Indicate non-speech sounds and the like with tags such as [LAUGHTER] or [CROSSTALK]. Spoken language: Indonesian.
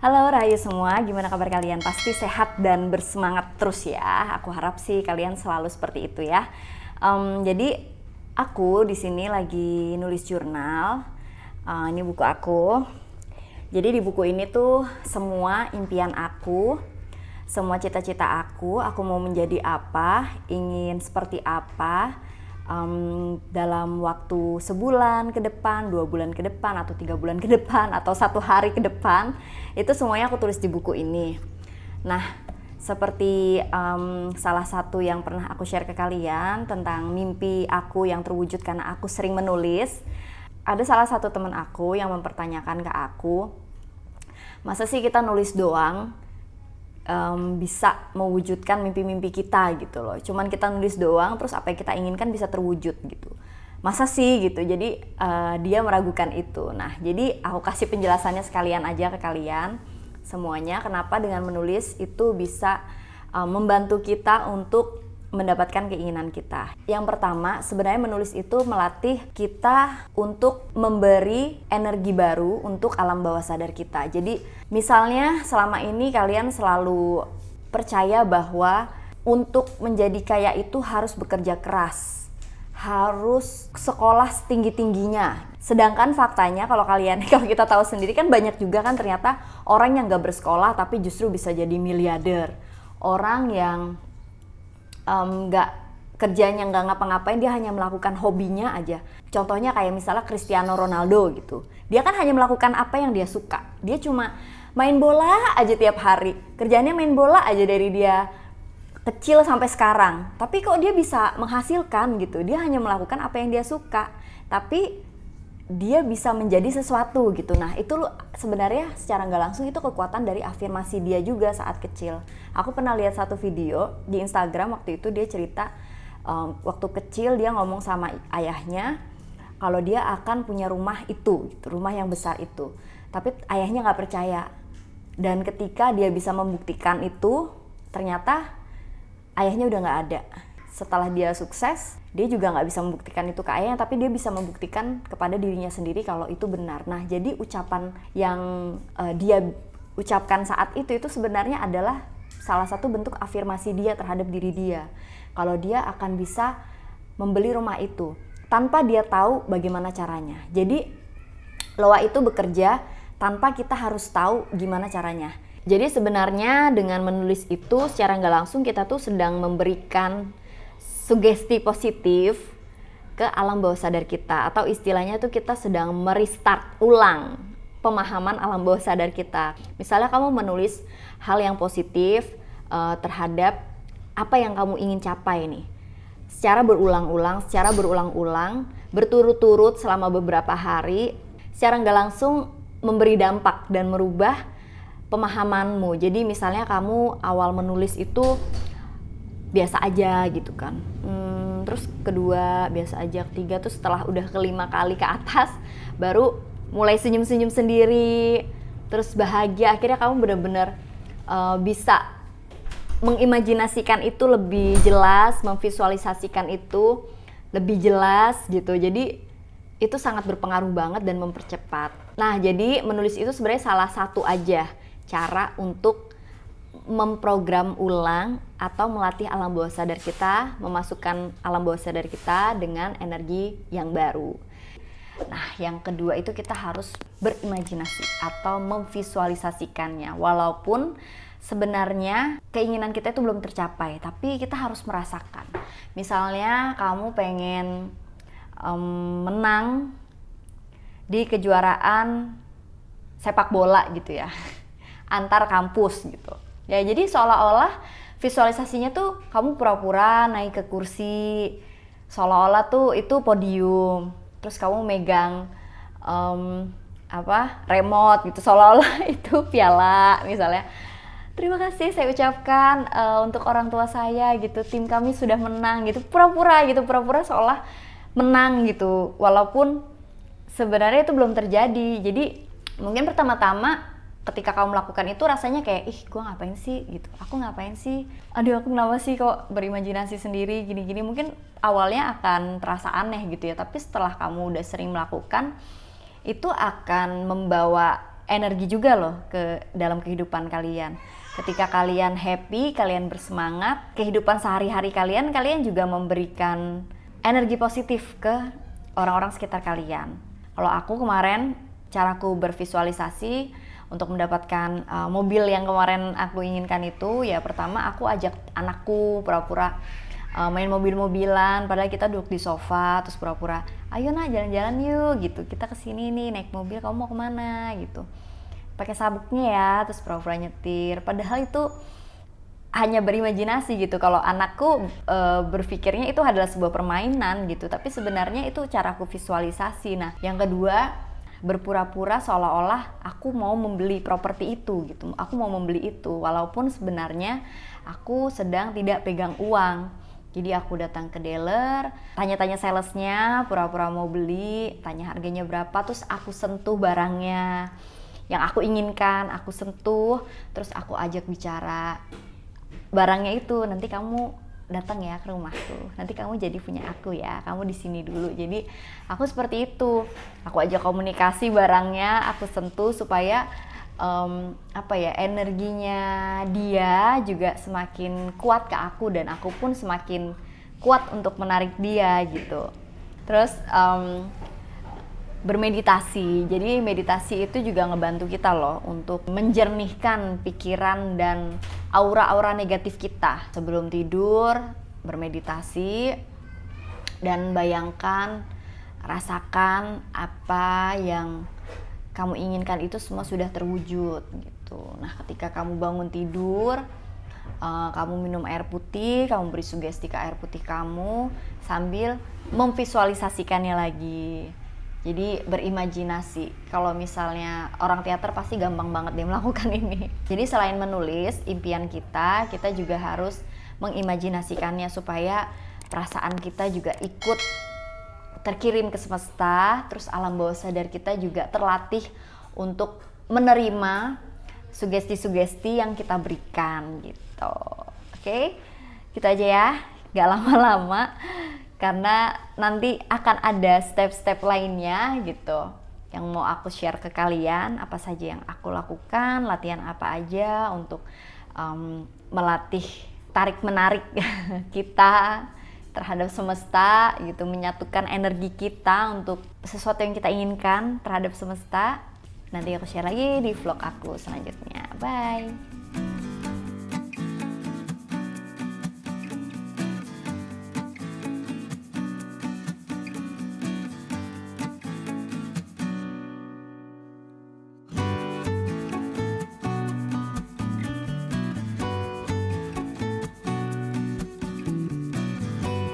Halo Rahayu semua, gimana kabar kalian? Pasti sehat dan bersemangat terus ya. Aku harap sih kalian selalu seperti itu ya. Um, jadi aku di sini lagi nulis jurnal. Uh, ini buku aku. Jadi di buku ini tuh semua impian aku, semua cita-cita aku, aku mau menjadi apa, ingin seperti apa, um, dalam waktu sebulan ke depan, dua bulan ke depan, atau tiga bulan ke depan, atau satu hari ke depan, itu semuanya aku tulis di buku ini. Nah, seperti um, salah satu yang pernah aku share ke kalian tentang mimpi aku yang terwujud karena aku sering menulis, ada salah satu teman aku yang mempertanyakan ke aku, masa sih kita nulis doang, um, bisa mewujudkan mimpi-mimpi kita gitu loh. Cuman kita nulis doang, terus apa yang kita inginkan bisa terwujud gitu. Masa sih gitu? Jadi uh, dia meragukan itu. Nah, jadi aku kasih penjelasannya sekalian aja ke kalian semuanya. Kenapa dengan menulis itu bisa uh, membantu kita untuk mendapatkan keinginan kita. Yang pertama, sebenarnya menulis itu melatih kita untuk memberi energi baru untuk alam bawah sadar kita. Jadi, misalnya selama ini kalian selalu percaya bahwa untuk menjadi kaya itu harus bekerja keras, harus sekolah setinggi-tingginya. Sedangkan faktanya kalau kalian [LAUGHS] kalau kita tahu sendiri kan banyak juga kan ternyata orang yang gak bersekolah tapi justru bisa jadi miliarder. Orang yang um, kerjanya nggak ngapa-ngapain dia hanya melakukan hobinya aja contohnya kayak misalnya Cristiano Ronaldo gitu dia kan hanya melakukan apa yang dia suka dia cuma main bola aja tiap hari kerjanya main bola aja dari dia kecil sampai sekarang tapi kok dia bisa menghasilkan gitu dia hanya melakukan apa yang dia suka tapi dia bisa menjadi sesuatu gitu. Nah itu sebenarnya secara nggak langsung itu kekuatan dari afirmasi dia juga saat kecil. Aku pernah lihat satu video di Instagram waktu itu dia cerita um, waktu kecil dia ngomong sama ayahnya kalau dia akan punya rumah itu, gitu, rumah yang besar itu. Tapi ayahnya nggak percaya. Dan ketika dia bisa membuktikan itu, ternyata ayahnya udah nggak ada. Setelah dia sukses dia juga nggak bisa membuktikan itu ke ayahnya tapi dia bisa membuktikan kepada dirinya sendiri kalau itu benar. Nah jadi ucapan yang uh, dia ucapkan saat itu itu sebenarnya adalah salah satu bentuk afirmasi dia terhadap diri dia. Kalau dia akan bisa membeli rumah itu tanpa dia tahu bagaimana caranya. Jadi loa itu bekerja tanpa kita harus tahu gimana caranya jadi sebenarnya dengan menulis itu secara nggak langsung kita tuh sedang memberikan sugesti positif ke alam bawah sadar kita atau istilahnya itu kita sedang merestart ulang pemahaman alam bawah sadar kita. Misalnya kamu menulis hal yang positif uh, terhadap apa yang kamu ingin capai nih. Secara berulang-ulang, secara berulang-ulang, berturut-turut selama beberapa hari, secara nggak langsung memberi dampak dan merubah pemahamanmu. Jadi misalnya kamu awal menulis itu biasa aja gitu kan. Hmm, terus kedua biasa aja. Ketiga tuh setelah udah kelima kali ke atas baru mulai senyum-senyum sendiri terus bahagia. Akhirnya kamu bener-bener uh, bisa mengimajinasikan itu lebih jelas memvisualisasikan itu lebih jelas gitu. Jadi itu sangat berpengaruh banget dan mempercepat. Nah jadi menulis itu sebenarnya salah satu aja cara untuk memprogram ulang atau melatih alam bawah sadar kita, memasukkan alam bawah sadar kita dengan energi yang baru. Nah, yang kedua itu kita harus berimajinasi atau memvisualisasikannya. Walaupun sebenarnya keinginan kita itu belum tercapai, tapi kita harus merasakan. Misalnya kamu pengen um, menang di kejuaraan sepak bola gitu ya, antar kampus gitu Ya jadi seolah-olah visualisasinya tuh kamu pura-pura naik ke kursi, seolah-olah tuh itu podium, terus kamu megang um, apa remote gitu, seolah-olah [LAUGHS] itu piala misalnya. Terima kasih saya ucapkan uh, untuk orang tua saya gitu, tim kami sudah menang gitu, pura-pura gitu, pura-pura seolah menang gitu, walaupun sebenarnya itu belum terjadi. Jadi mungkin pertama-tama ketika kamu melakukan itu rasanya kayak ih gue ngapain sih gitu aku ngapain sih aduh aku kenapa sih kok berimajinasi sendiri gini-gini mungkin awalnya akan terasa aneh gitu ya tapi setelah kamu udah sering melakukan itu akan membawa energi juga loh ke dalam kehidupan kalian. Ketika kalian happy, kalian bersemangat, kehidupan sehari-hari kalian, kalian juga memberikan energi positif ke orang-orang sekitar kalian. Kalau aku kemarin caraku bervisualisasi untuk mendapatkan uh, mobil yang kemarin aku inginkan itu ya pertama aku ajak anakku pura-pura uh, main mobil-mobilan padahal kita duduk di sofa terus pura-pura ayo nah jalan-jalan yuk gitu. Kita ke sini nih naik mobil kamu mau ke mana? gitu. Pakai sabuknya ya terus pura-pura nyetir. Padahal itu hanya berimajinasi gitu. Kalau anakku e, berpikirnya itu adalah sebuah permainan gitu. Tapi sebenarnya itu caraku visualisasi. Nah yang kedua berpura-pura seolah-olah aku mau membeli properti itu gitu. Aku mau membeli itu walaupun sebenarnya aku sedang tidak pegang uang. Jadi aku datang ke dealer, tanya-tanya salesnya, pura-pura mau beli, tanya harganya berapa, terus aku sentuh barangnya. Yang aku inginkan, aku sentuh, terus aku ajak bicara barangnya itu nanti kamu datang ya ke rumahku. Nanti kamu jadi punya aku ya kamu di sini dulu. Jadi aku seperti itu. Aku ajak komunikasi barangnya aku sentuh supaya um, apa ya energinya dia juga semakin kuat ke aku dan aku pun semakin kuat untuk menarik dia gitu. Terus um, bermeditasi. Jadi meditasi itu juga ngebantu kita loh untuk menjernihkan pikiran dan aura-aura negatif kita. Sebelum tidur bermeditasi dan bayangkan, rasakan apa yang kamu inginkan itu semua sudah terwujud gitu. Nah, ketika kamu bangun tidur, uh, kamu minum air putih, kamu beri sugesti ke air putih kamu sambil memvisualisasikannya lagi jadi berimajinasi. Kalau misalnya orang teater pasti gampang banget dia melakukan [LAUGHS] ini. Jadi selain menulis impian kita, kita juga harus mengimajinasikannya supaya perasaan kita juga ikut terkirim ke semesta, terus alam bawah sadar kita juga terlatih untuk menerima sugesti-sugesti yang kita berikan gitu. Oke, kita aja ya, gak lama-lama karena nanti akan ada step-step lainnya gitu. Yang mau aku share ke kalian apa saja yang aku lakukan latihan apa aja untuk um, melatih tarik menarik [LAUGHS] kita terhadap semesta gitu menyatukan energi kita untuk sesuatu yang kita inginkan terhadap semesta. Nanti aku share lagi di vlog aku selanjutnya. Bye